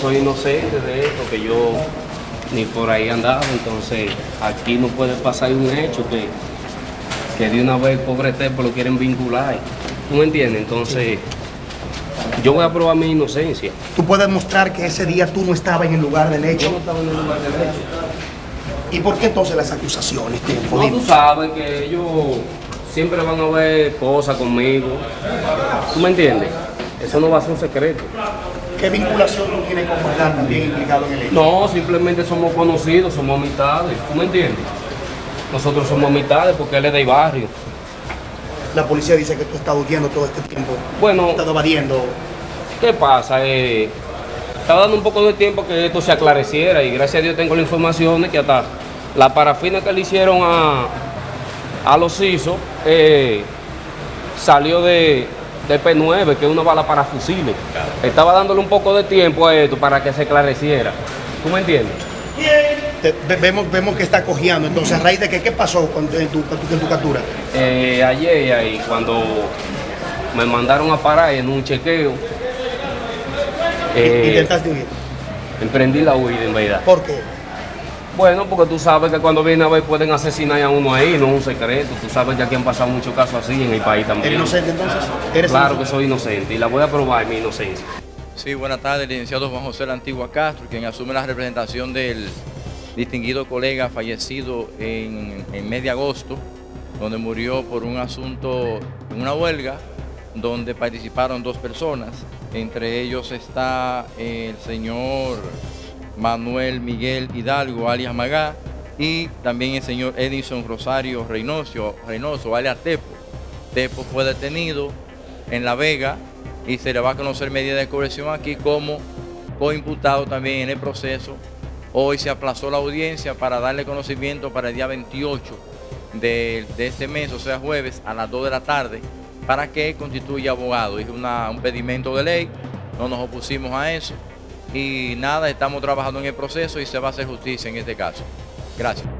soy inocente de esto, que yo ni por ahí andaba, entonces aquí no puede pasar un hecho que, que de una vez pobre Tepo lo quieren vincular. ¿Tú me entiendes? Entonces, yo voy a probar mi inocencia. Tú puedes mostrar que ese día tú no estabas en el lugar del Yo hecho. no estaba en el lugar del hecho. ¿Y por qué entonces las acusaciones, Tempo? No, tú sabes que ellos siempre van a ver cosas conmigo. ¿Tú me entiendes? Eso no va a ser un secreto. ¿Qué vinculación tú tienes con Juan también implicado en el hecho? No, simplemente somos conocidos, somos amistades. ¿Tú me entiendes? Nosotros somos amistades porque él es del barrio. La policía dice que tú estás huyendo todo este tiempo. Bueno, Estás evadiendo. ¿qué pasa? Eh, estaba dando un poco de tiempo que esto se aclareciera y gracias a Dios tengo la información de que hasta la parafina que le hicieron a, a los ISO eh, salió de, de P9, que es una bala para fusiles. Estaba dándole un poco de tiempo a esto para que se esclareciera. ¿Tú me entiendes? Te- ve- vemos, vemos que está cojeando. Entonces, ¿a raíz de qué, qué pasó con- en, tu, en tu captura? Eh, ayer ahí cuando me mandaron a parar en un chequeo, eh, Intentaste huir. emprendí la huida en verdad. ¿Por qué? Bueno, porque tú sabes que cuando viene a ver pueden asesinar a uno ahí, no es un secreto. Tú sabes que aquí han pasado muchos casos así en el país también. ¿Eres inocente entonces? ¿Eres Claro que soy inocente y la voy a probar mi inocencia. Sí, buenas tardes, licenciado Juan José La Antigua Castro, quien asume la representación del distinguido colega fallecido en el mes de agosto, donde murió por un asunto, en una huelga, donde participaron dos personas. Entre ellos está el señor Manuel Miguel Hidalgo, alias Magá, y también el señor Edison Rosario Reynoso, Reynoso alias Tepo. Tepo fue detenido en La Vega y se le va a conocer medida de coerción aquí como coimputado también en el proceso. Hoy se aplazó la audiencia para darle conocimiento para el día 28 de, de este mes, o sea jueves, a las 2 de la tarde, para que constituya abogado. Es un pedimento de ley, no nos opusimos a eso y nada, estamos trabajando en el proceso y se va a hacer justicia en este caso. Gracias.